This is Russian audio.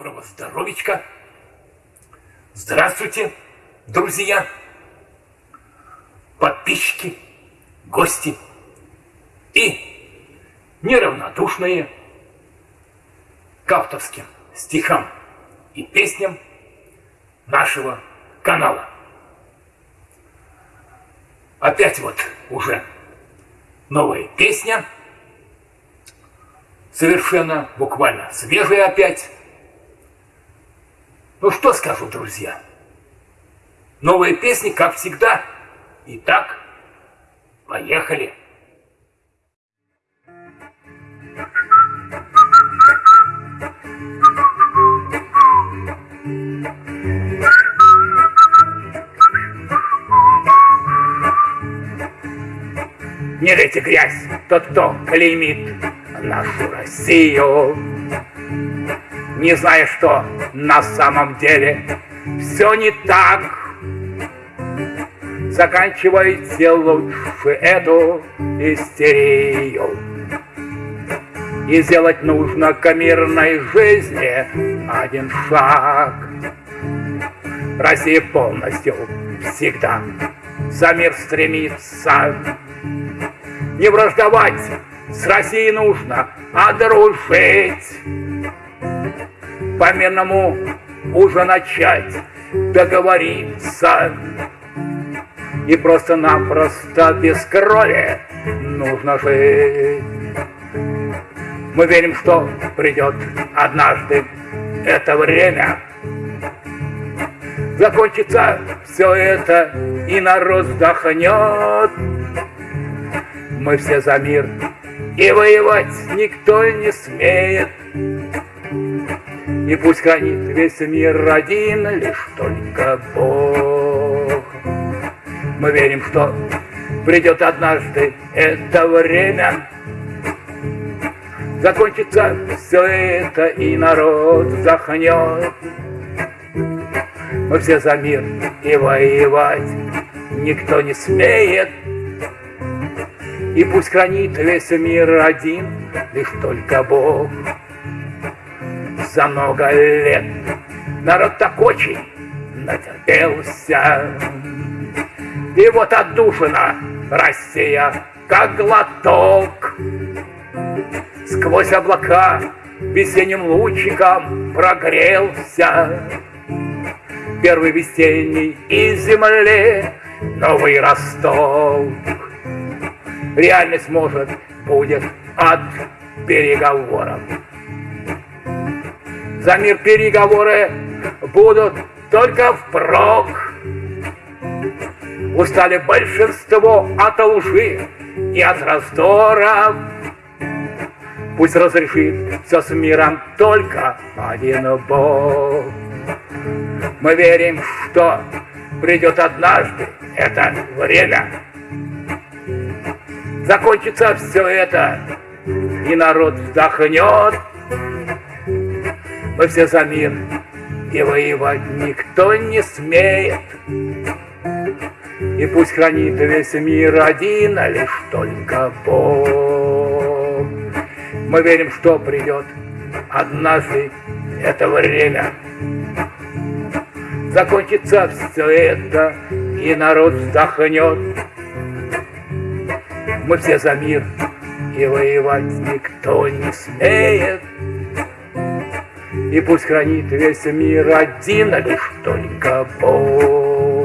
Юрочка. Здравствуйте, друзья, подписчики, гости и неравнодушные к авторским стихам и песням нашего канала. Опять вот уже новая песня, совершенно буквально свежая опять. Ну что скажу, друзья? Новые песни, как всегда. Итак, поехали. Не лейте грязь, тот, кто клеймит нашу Россию, не зная, что на самом деле все не так. Заканчивайте лучше эту истерию. И сделать нужно к мирной жизни один шаг. Россия полностью всегда за мир стремится. Не враждовать с Россией нужно, а дружить. По мирному уже начать договориться. И просто-напросто без крови нужно жить. Мы верим, что придет однажды это время. Закончится все это, и народ вздохнет. Мы все за мир, и воевать никто не смеет. И пусть хранит весь мир один лишь только Бог. Мы верим, что придет однажды это время, Закончится все это, и народ захнет. Мы все за мир, и воевать никто не смеет. И пусть хранит весь мир один, лишь только Бог. За много лет народ так очень натерпелся. И вот отдушина Россия, как глоток. Сквозь облака весенним лучиком прогрелся Первый весенний из земли новый росток реальность может будет от переговоров. За мир переговоры будут только впрок. Устали большинство от лжи и от раздора. Пусть разрешит все с миром только один Бог. Мы верим, что придет однажды это время, Закончится все это, и народ вздохнет. Мы все за мир, и воевать никто не смеет. И пусть хранит весь мир один, а лишь только Бог. Мы верим, что придет однажды это время. Закончится все это, и народ вздохнет. Мы все за мир, и воевать никто не смеет. И пусть хранит весь мир один, а лишь только Бог.